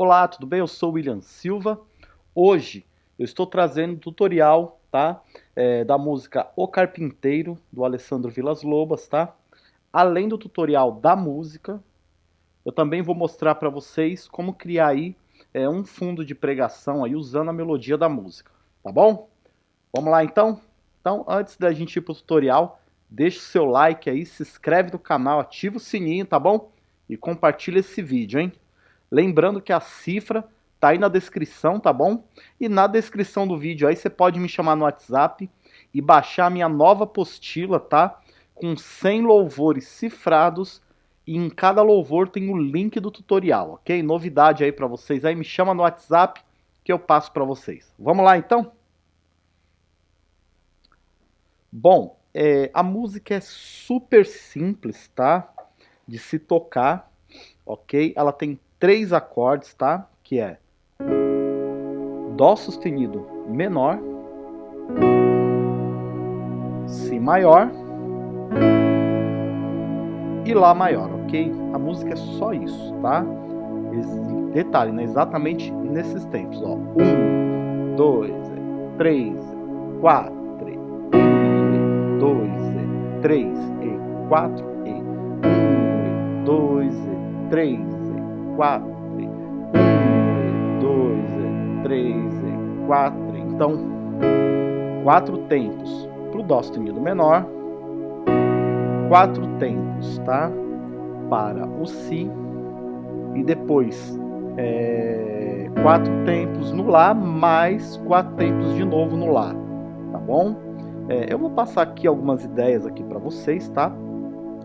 Olá, tudo bem? Eu sou o William Silva. Hoje eu estou trazendo um tutorial, tá? É, da música O Carpinteiro, do Alessandro Vilas Lobas, tá? Além do tutorial da música, eu também vou mostrar para vocês como criar aí é, um fundo de pregação aí usando a melodia da música, tá bom? Vamos lá então? Então, antes da gente ir para o tutorial, deixa o seu like aí, se inscreve no canal, ativa o sininho, tá bom? E compartilha esse vídeo, hein? Lembrando que a cifra tá aí na descrição, tá bom? E na descrição do vídeo aí você pode me chamar no WhatsApp e baixar a minha nova apostila, tá? Com 100 louvores cifrados e em cada louvor tem o link do tutorial, ok? Novidade aí para vocês aí, me chama no WhatsApp que eu passo para vocês. Vamos lá então? Bom, é, a música é super simples, tá? De se tocar, ok? Ela tem três acordes, tá? Que é Dó sustenido menor, Si maior e Lá maior, ok? A música é só isso, tá? Detalhe, né? Exatamente nesses tempos, ó. Um, dois, três, quatro, um, dois, três e quatro e um, dois, três quatro, um, dois, três, quatro. Então, quatro tempos para o dó sustenido menor, quatro tempos, tá? Para o si e depois é, quatro tempos no lá mais quatro tempos de novo no lá, tá bom? É, eu vou passar aqui algumas ideias aqui para vocês, tá?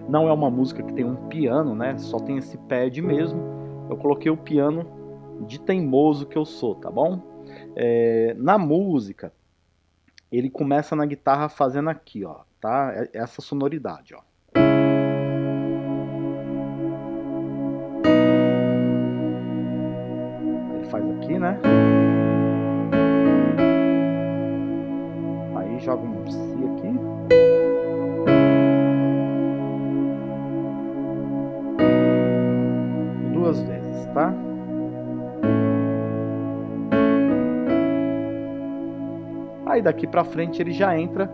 Não é uma música que tem um piano, né? Só tem esse pad mesmo eu coloquei o piano de teimoso que eu sou, tá bom? É, na música, ele começa na guitarra fazendo aqui, ó, tá? É, essa sonoridade, ó. Ele faz aqui, né? Aí joga um Si aqui. Tá? Aí daqui pra frente ele já entra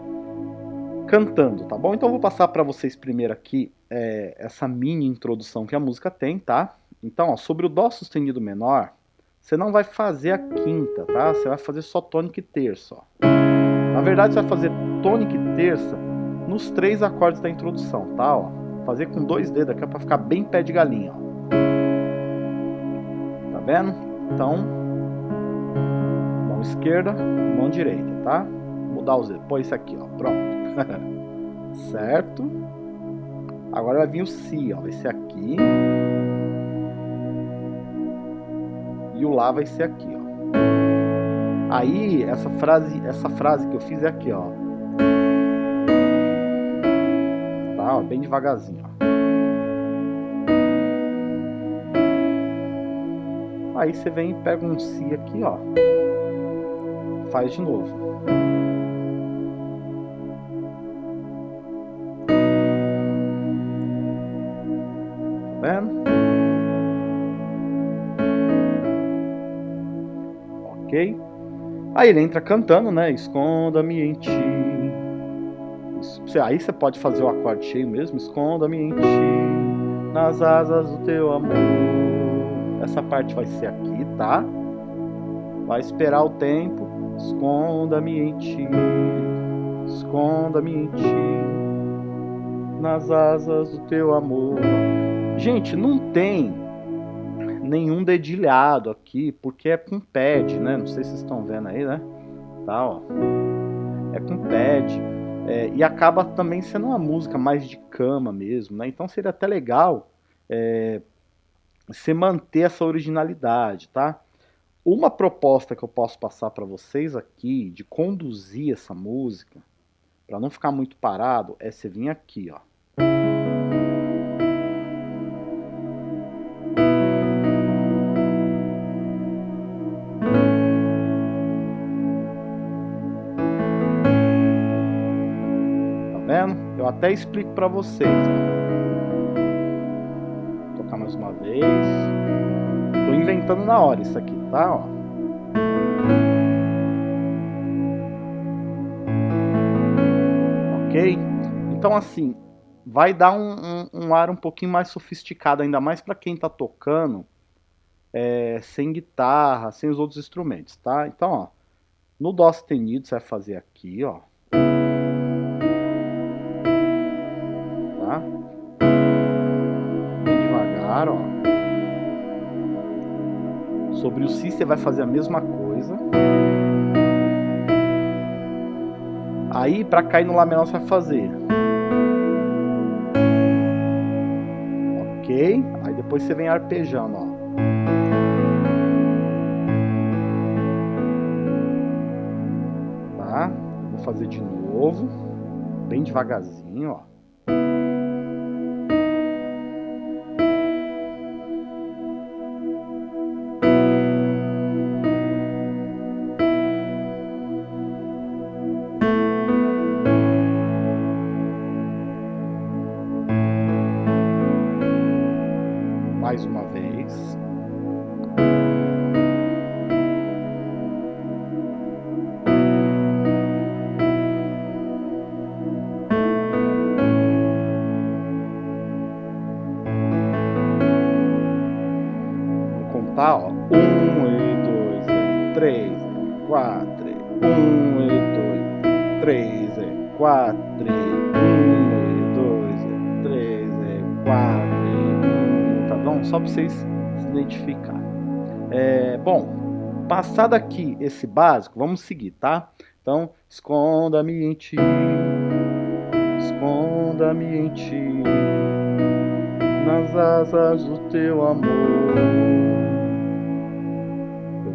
cantando, tá bom? Então eu vou passar para vocês primeiro aqui é, essa mini introdução que a música tem, tá? Então, ó, sobre o Dó sustenido menor, você não vai fazer a quinta, tá? Você vai fazer só tônica e terça, ó. Na verdade, você vai fazer tônica e terça nos três acordes da introdução, tá? Ó, fazer com dois dedos aqui para ficar bem pé de galinha, ó vendo? Então, mão esquerda, mão direita, tá? Mudar os dedos. Põe isso aqui, ó. Pronto. certo? Agora vai vir o Si, ó. Vai ser aqui. E o Lá vai ser aqui, ó. Aí, essa frase, essa frase que eu fiz é aqui, ó. Tá, ó, bem devagarzinho, ó. Aí você vem e pega um Si aqui, ó. Faz de novo. Tá vendo? Ok? Aí ele entra cantando, né? Esconda-me em ti. Aí você pode fazer o acorde cheio mesmo. Esconda-me em ti, nas asas do teu amor. Essa parte vai ser aqui, tá? Vai esperar o tempo. Esconda-me em ti. Esconda-me em ti. Nas asas do teu amor. Gente, não tem nenhum dedilhado aqui, porque é com pad, né? Não sei se vocês estão vendo aí, né? Tá, ó. É com pad. É, e acaba também sendo uma música mais de cama mesmo, né? Então seria até legal é, você manter essa originalidade, tá? Uma proposta que eu posso passar para vocês aqui, de conduzir essa música, para não ficar muito parado, é você vir aqui, ó. Tá vendo? Eu até explico para vocês. Cantando na hora isso aqui, tá? Ó. Ok? Então assim, vai dar um, um, um ar um pouquinho mais sofisticado, ainda mais para quem está tocando é, sem guitarra, sem os outros instrumentos, tá? Então, ó, no Dó sustenido você vai fazer aqui, ó. Sobre o Si você vai fazer a mesma coisa. Aí, para cair no Lá menor, você vai fazer ok? Aí depois você vem arpejando, ó. Tá? Vou fazer de novo, bem devagarzinho, ó. Só para vocês se identificarem. É, bom, passado aqui esse básico, vamos seguir, tá? Então, esconda-me em ti, esconda-me em ti, nas asas do teu amor.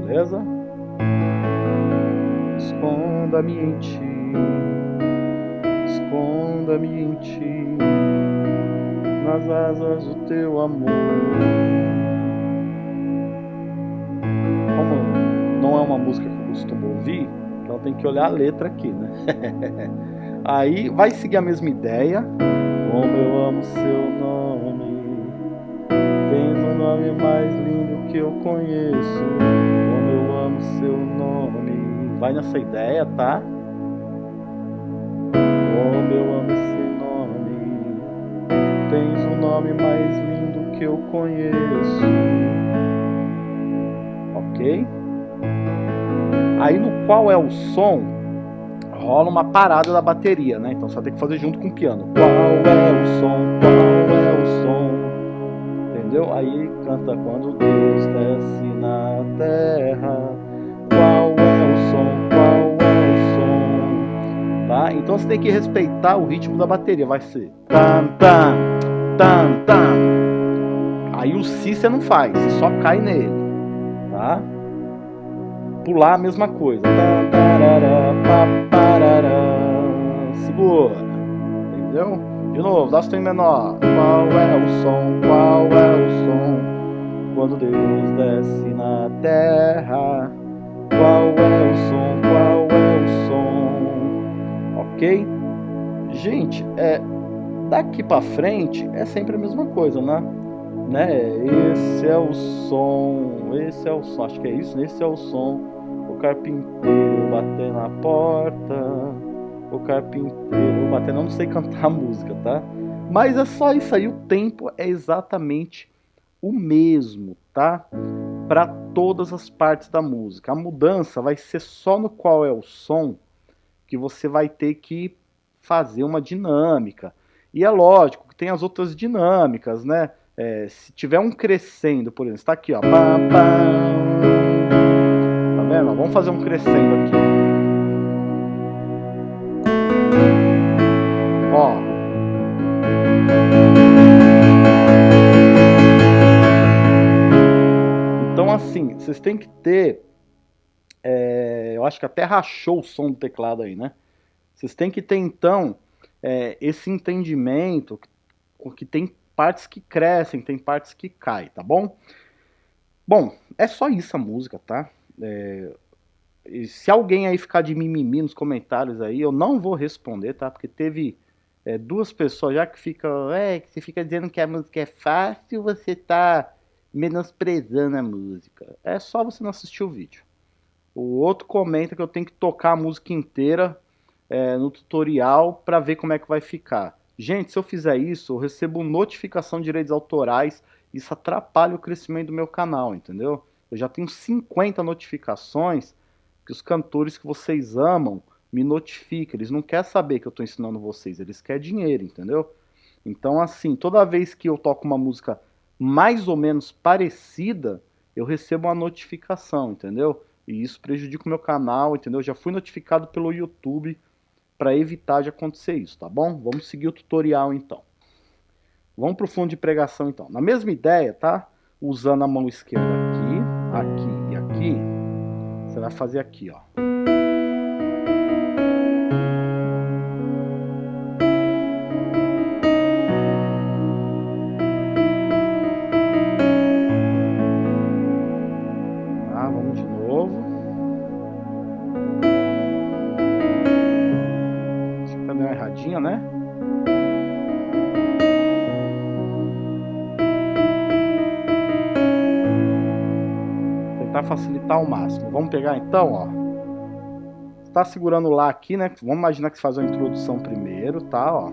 Beleza? Esconda-me em ti, esconda-me em ti nas asas do teu amor. Como não é uma música que eu costumo ouvir, então tem que olhar a letra aqui, né? Aí vai seguir a mesma ideia. Como eu amo seu nome, tens um nome mais lindo que eu conheço. Como eu amo seu nome, vai nessa ideia, tá? Como eu amo o nome mais lindo que eu conheço. Ok? Aí no qual é o som, rola uma parada da bateria, né? Então vai ter que fazer junto com o piano. Qual é o som? Qual é o som? Entendeu? Aí canta quando Deus desce na terra. Qual é o som? Qual é o som? Tá? Então você tem que respeitar o ritmo da bateria. Vai ser tam tam tam, tam. Aí o si você não faz, você só cai nele, tá? Pular a mesma coisa. Segura, entendeu? De novo, dá em menor. Qual é o som? Qual é o som? Quando Deus desce na terra. Qual é o som? Qual é o som? Ok? Gente, é, Daqui para frente é sempre a mesma coisa, né? né? Esse é o som, esse é o som, acho que é isso, esse é o som. O carpinteiro bater na porta, o carpinteiro bater, não sei cantar a música, tá? Mas é só isso aí, o tempo é exatamente o mesmo, tá? Para todas as partes da música. A mudança vai ser só no qual é o som que você vai ter que fazer uma dinâmica. E é lógico que tem as outras dinâmicas, né? É, se tiver um crescendo, por exemplo, está aqui, ó. Tá vendo? Vamos fazer um crescendo aqui. Ó. Então, assim, vocês têm que ter. É, eu acho que até rachou o som do teclado aí, né? Vocês têm que ter, então, é, esse entendimento que tem partes que crescem, tem partes que caem, tá bom? Bom, é só isso a música, tá? É, se alguém aí ficar de mimimi nos comentários aí, eu não vou responder, tá? Porque teve é, duas pessoas já que ficam, é, que você fica dizendo que a música é fácil, você tá menosprezando a música. É só você não assistir o vídeo. O outro comenta que eu tenho que tocar a música inteira é, no tutorial para ver como é que vai ficar. Gente, se eu fizer isso, eu recebo notificação de direitos autorais, isso atrapalha o crescimento do meu canal, entendeu? Eu já tenho 50 notificações que os cantores que vocês amam me notificam. Eles não querem saber que eu estou ensinando vocês, eles querem dinheiro, entendeu? Então, assim, toda vez que eu toco uma música mais ou menos parecida, eu recebo uma notificação, entendeu? E isso prejudica o meu canal, entendeu? Já fui notificado pelo YouTube para evitar de acontecer isso, tá bom? Vamos seguir o tutorial então. Vamos para o fundo de pregação então. Na mesma ideia, tá? Usando a mão esquerda aqui, aqui e aqui, você vai fazer aqui, ó. Facilitar ao máximo. Vamos pegar então, ó. Está segurando lá aqui, né? Vamos imaginar que você faz a introdução primeiro, tá, ó.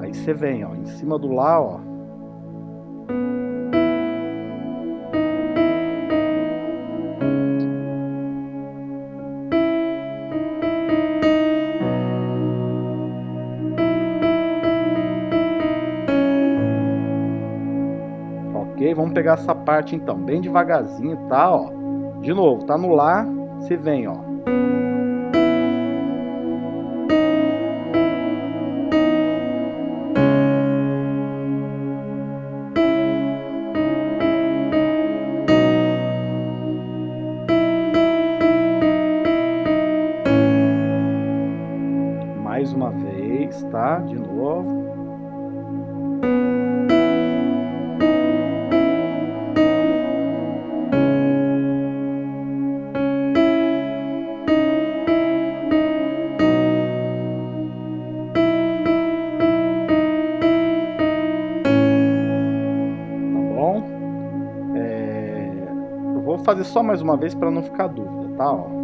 Aí você vem, ó, em cima do lá, ó. Pegar essa parte então, bem devagarzinho, tá? Ó. De novo, tá no Lá, você vem, ó. Mais uma vez, tá? De novo. Fazer só mais uma vez para não ficar dúvida, tá? Ó.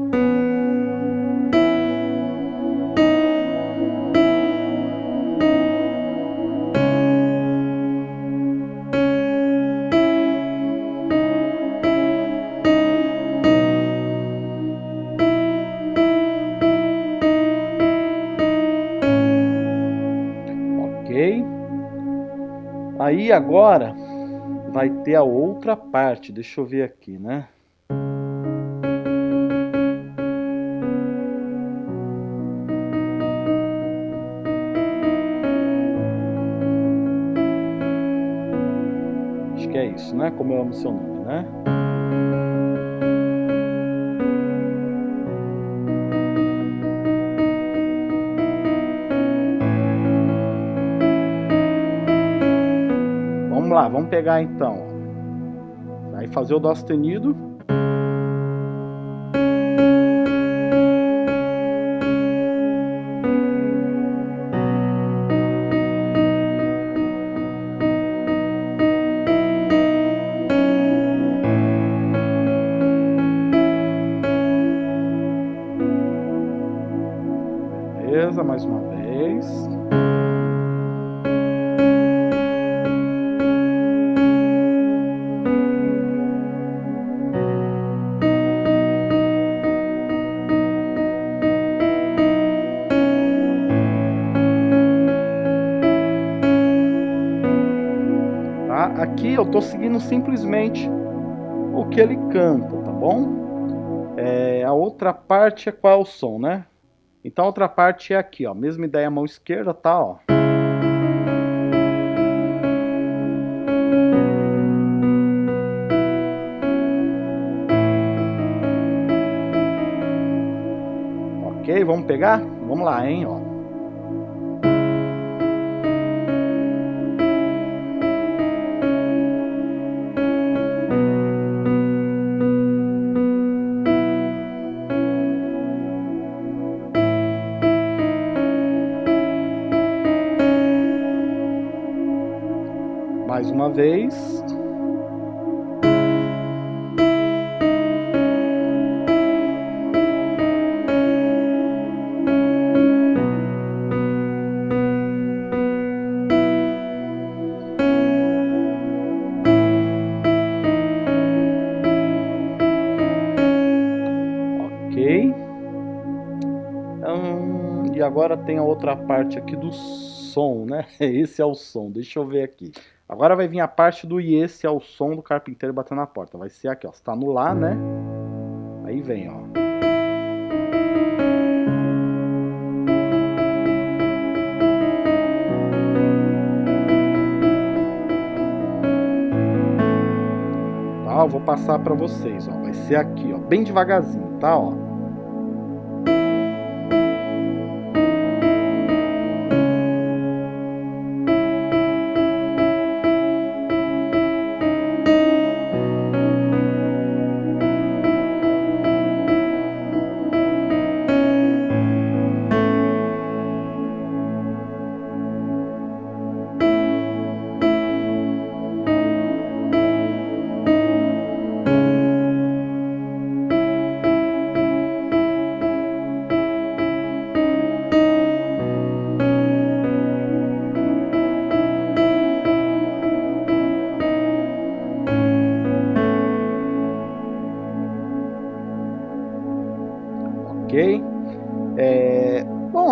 Aí agora vai ter a outra parte, deixa eu ver aqui, né? Né? Como eu amo seu nome, né? Vamos lá, vamos pegar então. Vai fazer o dó sustenido. Eu estou seguindo simplesmente o que ele canta, tá bom? É, a outra parte é qual é o som, né? Então a outra parte é aqui, ó. Mesma ideia, mão esquerda, tá, ó. Ok, vamos pegar? Vamos lá, hein, ó. Uma vez. agora tem a outra parte aqui do som, né? Esse é o som, deixa eu ver aqui. Agora vai vir a parte do esse é o som do carpinteiro batendo na porta. Vai ser aqui, ó. Você tá no lá, né? Aí vem, ó. Tá, eu vou passar para vocês, ó. Vai ser aqui, ó, bem devagarzinho, tá, ó.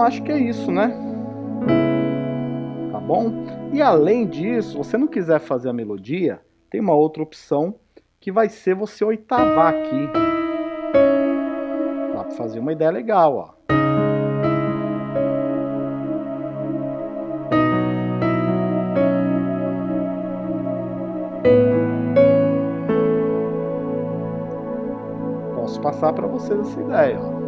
Acho que é isso, né? Tá bom? E além disso, se você não quiser fazer a melodia, tem uma outra opção que vai ser você oitavar aqui. Dá para fazer uma ideia legal, ó. Posso passar para vocês essa ideia, ó.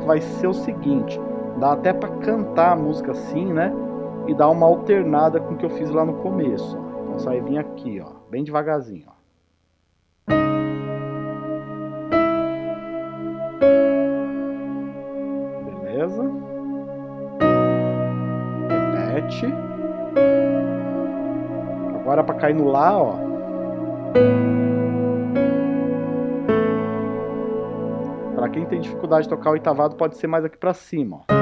Que vai ser o seguinte, dá até para cantar a música assim, né? E dar uma alternada com o que eu fiz lá no começo. Então só vir aqui, ó, bem devagarzinho, ó. Beleza? Repete. Agora para cair no lá, ó. Quem tem dificuldade de tocar o oitavado pode ser mais aqui para cima, ó.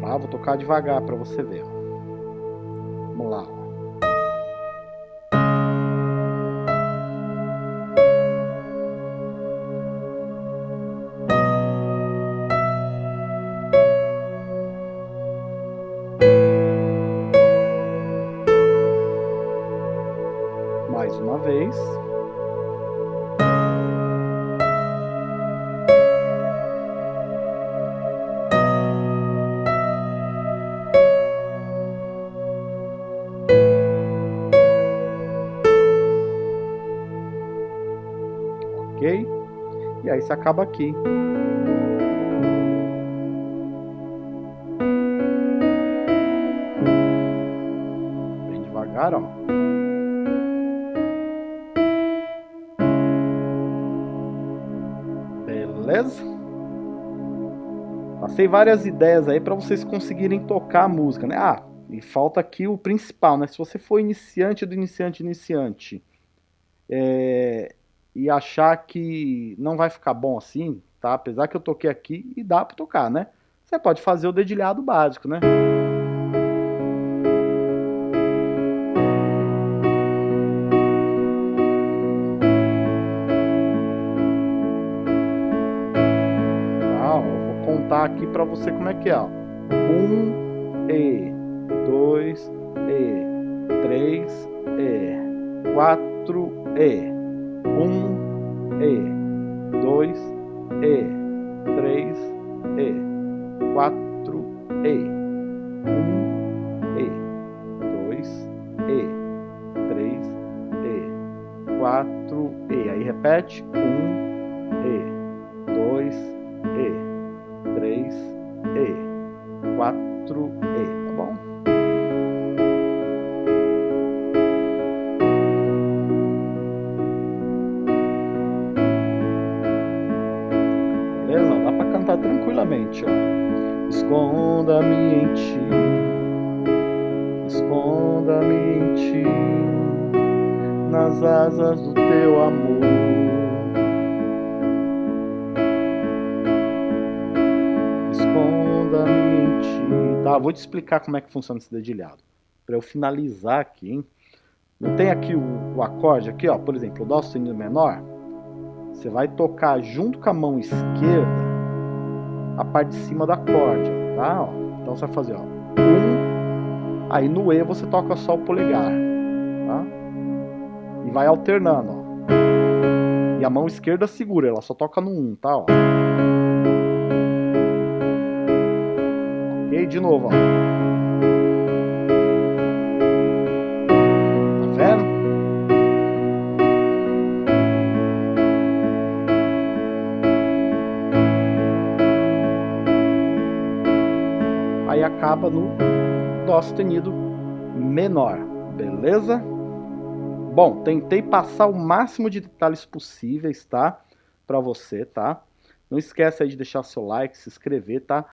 Tá? Vou tocar devagar para você ver, ó. Você acaba aqui. Bem devagar, ó. beleza? Passei várias ideias aí para vocês conseguirem tocar a música, né? Ah, e falta aqui o principal, né? Se você for iniciante do iniciante iniciante é, e achar que não vai ficar bom assim, tá? Apesar que eu toquei aqui e dá para tocar, né? Você pode fazer o dedilhado básico, né? contar aqui para você como é que é. Ó. Um E, dois E, três E, quatro E, um E, dois. E, três. E, quatro. E, um. E, dois. E, três. E, quatro. E. Aí repete. Um ó. Esconda-me em ti, esconda-me em ti, nas asas do teu amor. Esconda-me em ti. Tá, vou te explicar como é que funciona esse dedilhado. Para eu finalizar aqui, hein? Não tem aqui o, o acorde aqui, ó, por exemplo, o dó sustenido menor. Você vai tocar junto com a mão esquerda a parte de cima do acorde, tá? Ó, então você vai fazer, ó, um, aí no E você toca só o polegar, tá? E vai alternando, ó. E a mão esquerda segura, ela só toca no um, tá? Ó. Ok, de novo, ó. Acaba no Dó sustenido menor, beleza? Bom, tentei passar o máximo de detalhes possíveis, tá? Para você, tá? Não esquece aí de deixar seu like, se inscrever, tá?